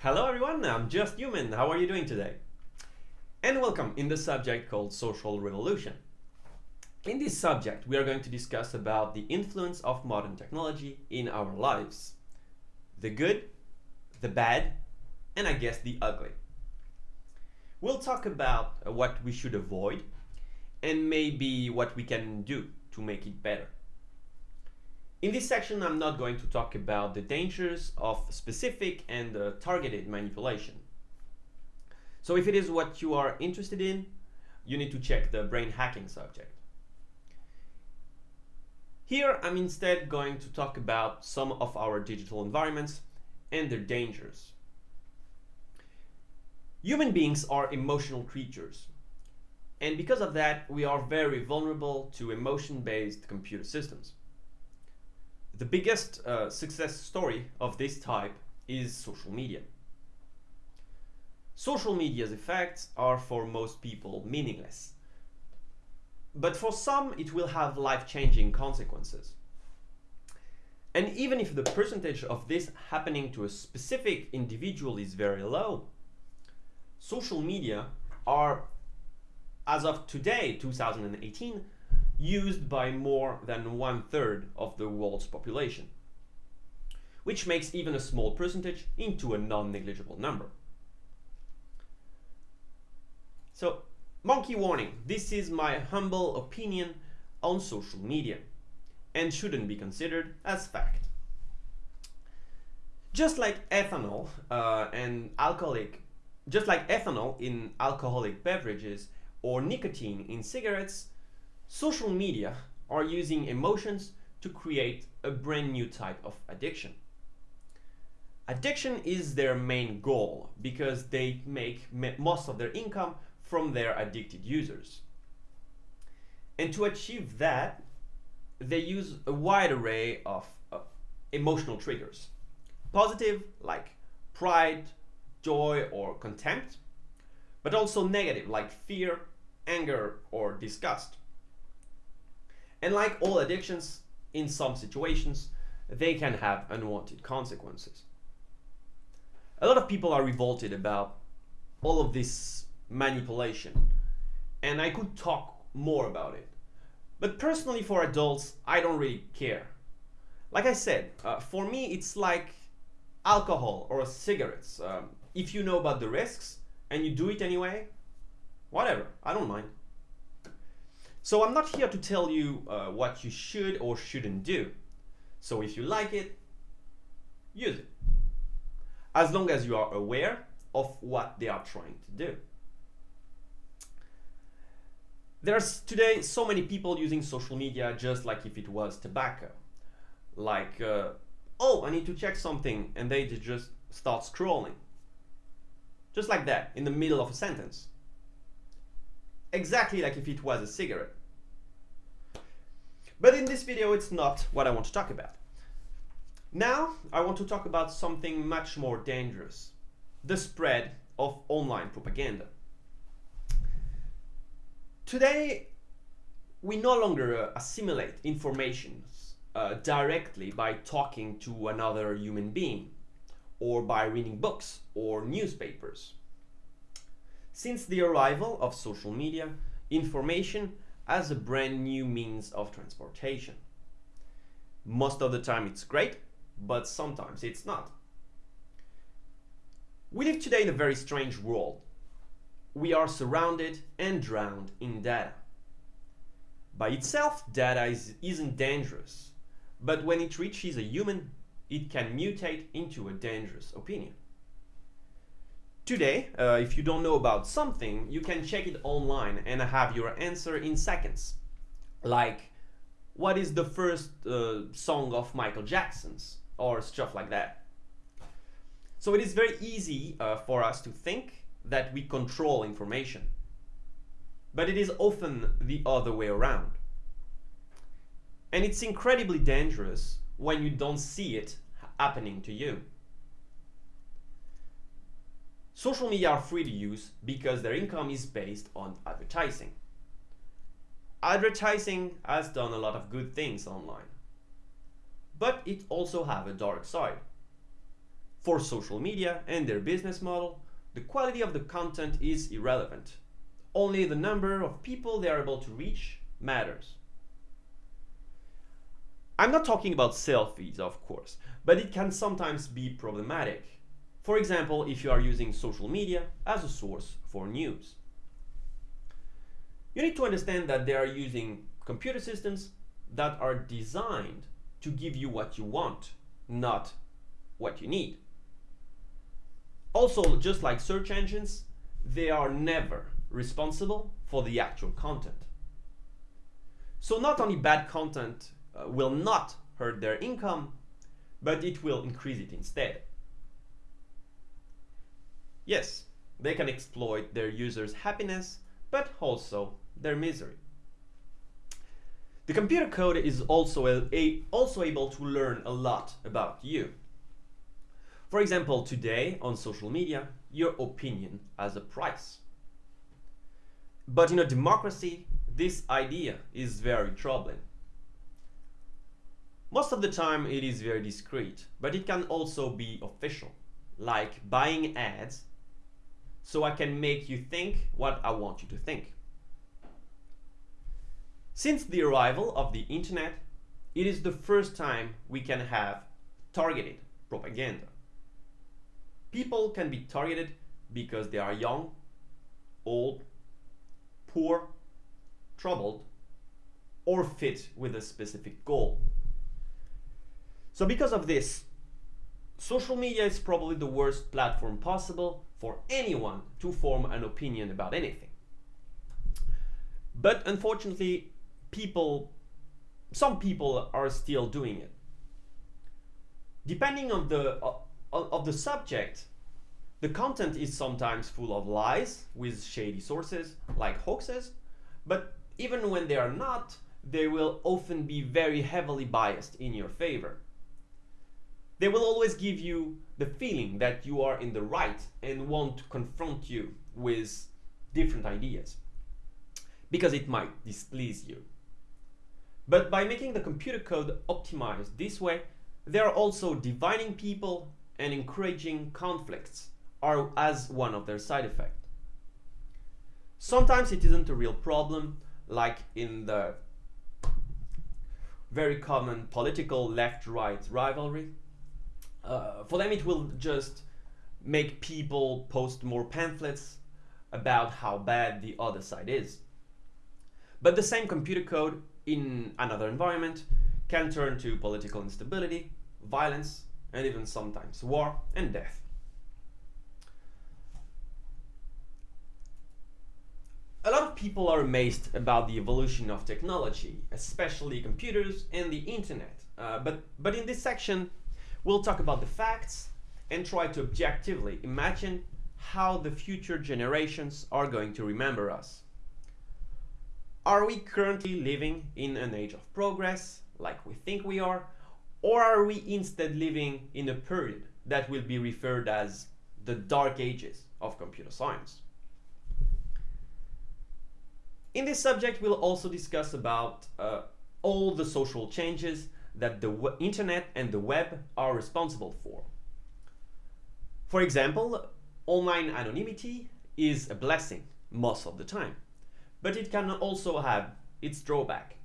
Hello everyone, I'm Just Human. How are you doing today? And welcome in the subject called Social Revolution. In this subject, we are going to discuss about the influence of modern technology in our lives. The good, the bad, and I guess the ugly. We'll talk about what we should avoid and maybe what we can do to make it better. In this section, I'm not going to talk about the dangers of specific and uh, targeted manipulation. So if it is what you are interested in, you need to check the brain hacking subject. Here, I'm instead going to talk about some of our digital environments and their dangers. Human beings are emotional creatures. And because of that, we are very vulnerable to emotion-based computer systems. The biggest uh, success story of this type is social media. Social media's effects are for most people meaningless. But for some, it will have life-changing consequences. And even if the percentage of this happening to a specific individual is very low, social media are, as of today, 2018, used by more than one third of the world's population, which makes even a small percentage into a non-negligible number. So, monkey warning, this is my humble opinion on social media and shouldn't be considered as fact. Just like ethanol uh, and alcoholic, just like ethanol in alcoholic beverages or nicotine in cigarettes, Social media are using emotions to create a brand new type of addiction. Addiction is their main goal because they make most of their income from their addicted users. And to achieve that, they use a wide array of uh, emotional triggers. Positive, like pride, joy, or contempt, but also negative, like fear, anger, or disgust. And like all addictions, in some situations, they can have unwanted consequences. A lot of people are revolted about all of this manipulation, and I could talk more about it. But personally, for adults, I don't really care. Like I said, uh, for me, it's like alcohol or cigarettes. Um, if you know about the risks and you do it anyway, whatever, I don't mind. So I'm not here to tell you uh, what you should or shouldn't do. So if you like it, use it. As long as you are aware of what they are trying to do. There's today so many people using social media just like if it was tobacco. Like, uh, oh, I need to check something, and they just start scrolling. Just like that, in the middle of a sentence. Exactly like if it was a cigarette. But in this video, it's not what I want to talk about. Now, I want to talk about something much more dangerous, the spread of online propaganda. Today, we no longer uh, assimilate information uh, directly by talking to another human being or by reading books or newspapers. Since the arrival of social media, information as a brand new means of transportation. Most of the time it's great, but sometimes it's not. We live today in a very strange world. We are surrounded and drowned in data. By itself, data is, isn't dangerous, but when it reaches a human, it can mutate into a dangerous opinion. Today, uh, if you don't know about something, you can check it online and have your answer in seconds. Like, what is the first uh, song of Michael Jackson's? Or stuff like that. So it is very easy uh, for us to think that we control information. But it is often the other way around. And it's incredibly dangerous when you don't see it happening to you. Social media are free to use because their income is based on advertising. Advertising has done a lot of good things online, but it also have a dark side. For social media and their business model, the quality of the content is irrelevant. Only the number of people they are able to reach matters. I'm not talking about selfies, of course, but it can sometimes be problematic. For example, if you are using social media as a source for news. You need to understand that they are using computer systems that are designed to give you what you want, not what you need. Also, just like search engines, they are never responsible for the actual content. So not only bad content uh, will not hurt their income, but it will increase it instead. Yes, they can exploit their users' happiness, but also their misery. The computer code is also, a, a, also able to learn a lot about you. For example, today on social media, your opinion has a price. But in a democracy, this idea is very troubling. Most of the time it is very discreet, but it can also be official, like buying ads so I can make you think what I want you to think. Since the arrival of the internet, it is the first time we can have targeted propaganda. People can be targeted because they are young, old, poor, troubled, or fit with a specific goal. So because of this, social media is probably the worst platform possible for anyone to form an opinion about anything. But unfortunately, people, some people are still doing it. Depending on the, uh, of the subject, the content is sometimes full of lies with shady sources like hoaxes, but even when they are not, they will often be very heavily biased in your favor. They will always give you the feeling that you are in the right and want to confront you with different ideas because it might displease you. But by making the computer code optimized this way, they are also dividing people and encouraging conflicts are as one of their side effects. Sometimes it isn't a real problem, like in the very common political left-right rivalry. Uh, for them it will just make people post more pamphlets about how bad the other side is. But the same computer code in another environment can turn to political instability, violence, and even sometimes war and death. A lot of people are amazed about the evolution of technology, especially computers and the internet. Uh, but, but in this section, we'll talk about the facts and try to objectively imagine how the future generations are going to remember us. Are we currently living in an age of progress, like we think we are, or are we instead living in a period that will be referred as the dark ages of computer science? In this subject, we'll also discuss about uh, all the social changes that the internet and the web are responsible for. For example, online anonymity is a blessing most of the time but it can also have its drawback.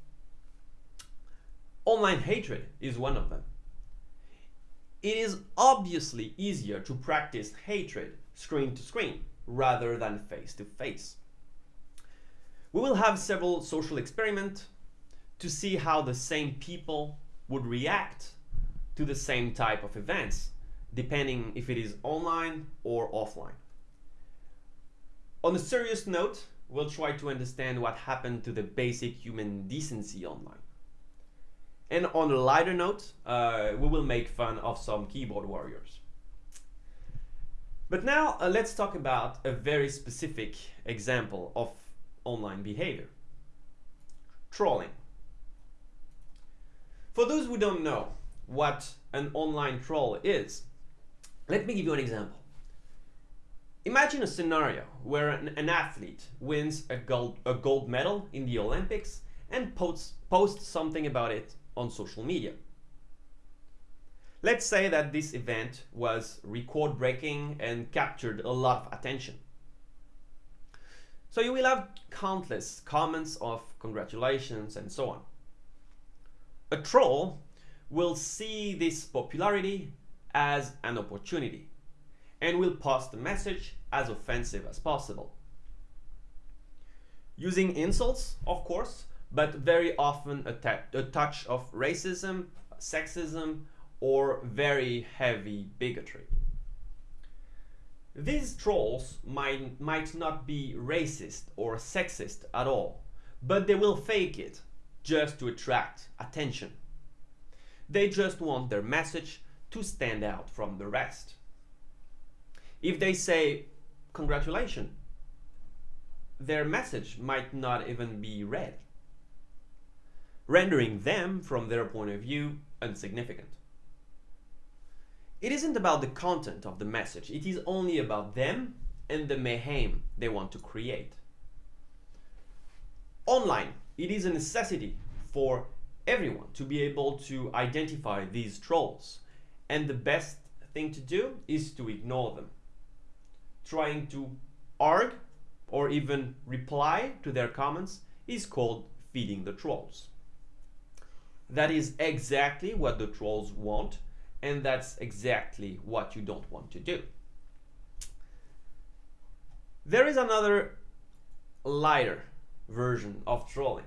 Online hatred is one of them. It is obviously easier to practice hatred screen to screen rather than face to face. We will have several social experiments to see how the same people would react to the same type of events, depending if it is online or offline. On a serious note, we'll try to understand what happened to the basic human decency online. And on a lighter note, uh, we will make fun of some keyboard warriors. But now uh, let's talk about a very specific example of online behavior. Trolling. For those who don't know what an online troll is, let me give you an example. Imagine a scenario where an, an, athlete wins a gold, a gold medal in the Olympics and posts, posts something about it on social media. Let's say that this event was record breaking and captured a lot of attention. So you will have countless comments of congratulations and so on. A troll will see this popularity as an opportunity and will post the message as offensive as possible. Using insults, of course, but very often a, a touch of racism, sexism, or very heavy bigotry. These trolls might, might not be racist or sexist at all, but they will fake it just to attract attention. They just want their message to stand out from the rest. If they say, congratulations, their message might not even be read, rendering them, from their point of view, insignificant. It isn't about the content of the message, it is only about them and the mayhem they want to create. Online, it is a necessity for everyone to be able to identify these trolls. And the best thing to do is to ignore them. Trying to argue or even reply to their comments is called feeding the trolls. That is exactly what the trolls want and that's exactly what you don't want to do. There is another lighter version of trolling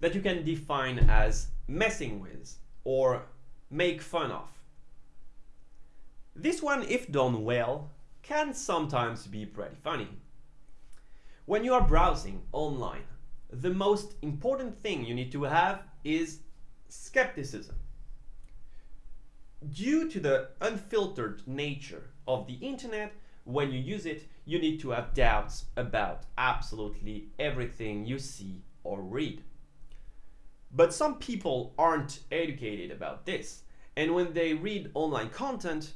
that you can define as messing with or make fun of. This one, if done well, can sometimes be pretty funny. When you are browsing online, the most important thing you need to have is skepticism due to the unfiltered nature of the internet, when you use it, you need to have doubts about absolutely everything you see or read. But some people aren't educated about this. And when they read online content,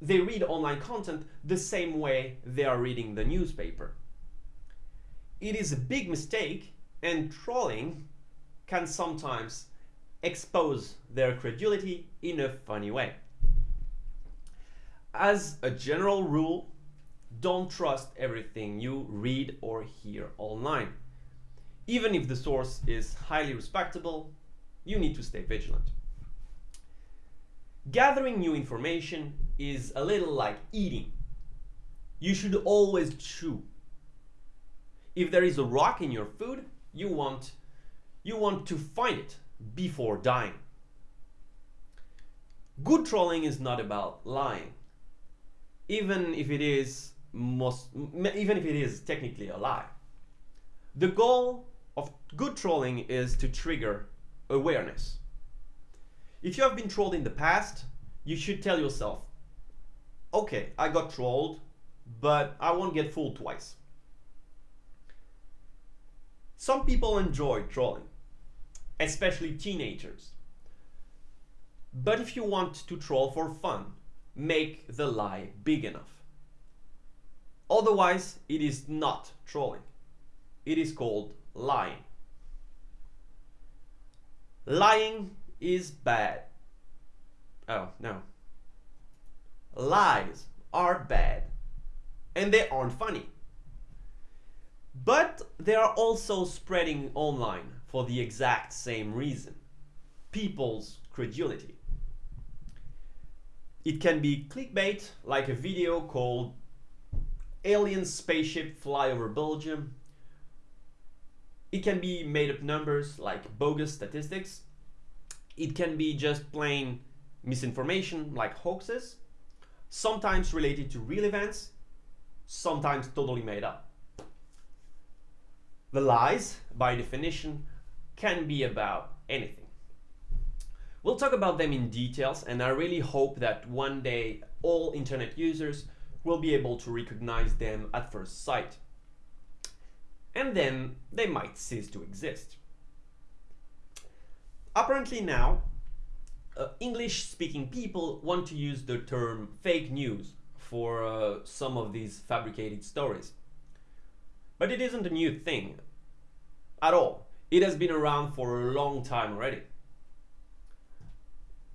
they read online content the same way they are reading the newspaper. It is a big mistake and trolling can sometimes expose their credulity in a funny way. As a general rule, don't trust everything you read or hear online. Even if the source is highly respectable, you need to stay vigilant. Gathering new information is a little like eating. You should always chew. If there is a rock in your food, you want, you want to find it before dying. Good trolling is not about lying, even if it is most, even if it is technically a lie. The goal of good trolling is to trigger awareness. If you have been trolled in the past, you should tell yourself, okay, I got trolled, but I won't get fooled twice. Some people enjoy trolling especially teenagers. But if you want to troll for fun, make the lie big enough. Otherwise, it is not trolling. It is called lying. Lying is bad. Oh, no. Lies are bad. And they aren't funny. But they are also spreading online for the exact same reason people's credulity. It can be clickbait, like a video called Alien Spaceship Fly Over Belgium. It can be made up numbers, like bogus statistics. It can be just plain misinformation, like hoaxes, sometimes related to real events, sometimes totally made up. The lies, by definition, can be about anything. We'll talk about them in details and I really hope that one day all internet users will be able to recognize them at first sight. And then they might cease to exist. Apparently now, uh, English-speaking people want to use the term fake news for uh, some of these fabricated stories. But it isn't a new thing at all. It has been around for a long time already.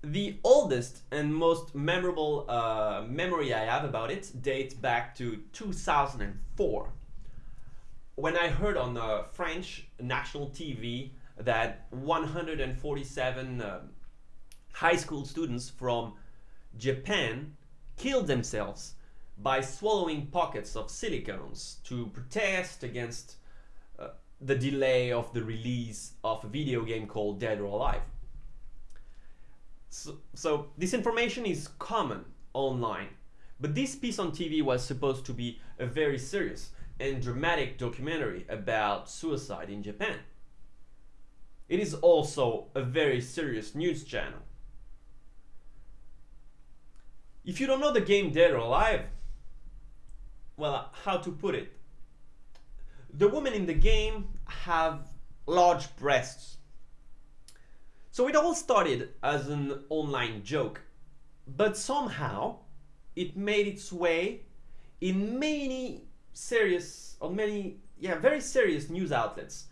The oldest and most memorable uh, memory I have about it dates back to 2004 when I heard on uh, French national TV that 147 uh, high school students from Japan killed themselves by swallowing pockets of silicones to protest against uh, the delay of the release of a video game called Dead or Alive. So, so this information is common online, but this piece on TV was supposed to be a very serious and dramatic documentary about suicide in Japan. It is also a very serious news channel. If you don't know the game Dead or Alive, well, how to put it? The women in the game have large breasts so it all started as an online joke, but somehow it made its way in many serious or many yeah very serious news outlets,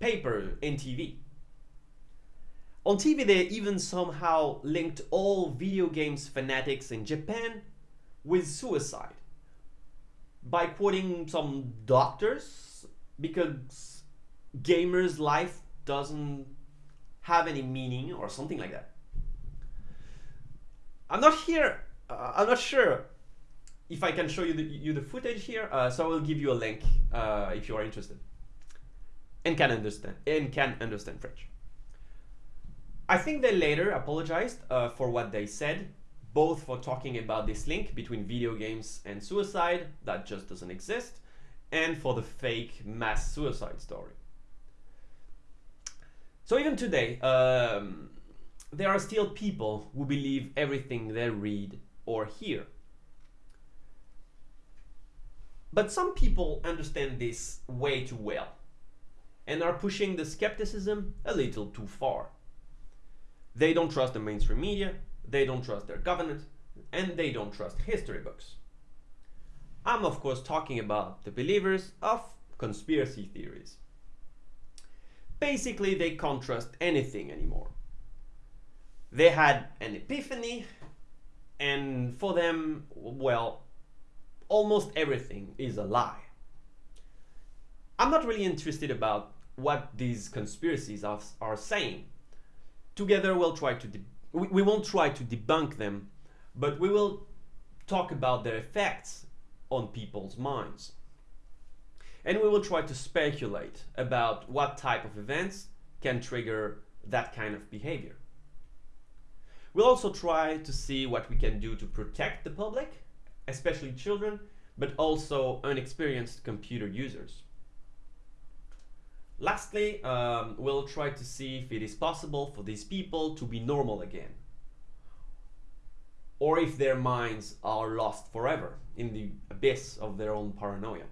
paper and TV. On TV they even somehow linked all video games fanatics in Japan with suicide by quoting some doctors because gamers life doesn't have any meaning or something like that. I'm not here, uh, I'm not sure if I can show you the, you the footage here, uh, so I will give you a link uh, if you are interested and can understand and can understand French. I think they later apologized uh, for what they said, both for talking about this link between video games and suicide that just doesn't exist, and for the fake mass suicide story. So even today, um, there are still people who believe everything they read or hear. But some people understand this way too well and are pushing the skepticism a little too far. They don't trust the mainstream media, they don't trust their government, and they don't trust history books. I'm of course talking about the believers of conspiracy theories basically they can't trust anything anymore. They had an epiphany and for them, well, almost everything is a lie. I'm not really interested about what these conspiracies are, are saying. Together we'll try to, we, we won't try to debunk them, but we will talk about their effects on people's minds and we will try to speculate about what type of events can trigger that kind of behavior. We'll also try to see what we can do to protect the public, especially children, but also unexperienced computer users. Lastly, um, we'll try to see if it is possible for these people to be normal again, or if their minds are lost forever in the abyss of their own paranoia.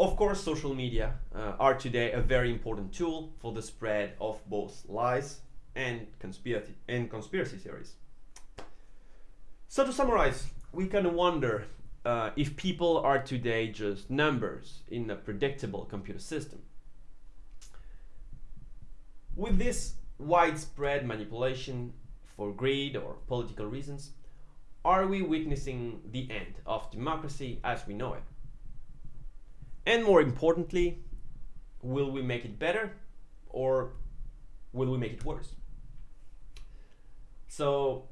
Of course, social media uh, are today a very important tool for the spread of both lies and conspiracy, and conspiracy theories. So to summarize, we can wonder uh, if people are today just numbers in a predictable computer system. With this widespread manipulation for greed or political reasons, are we witnessing the end of democracy as we know it? And more importantly, will we make it better or will we make it worse? So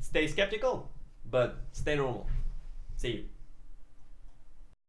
stay skeptical, but stay normal. See you.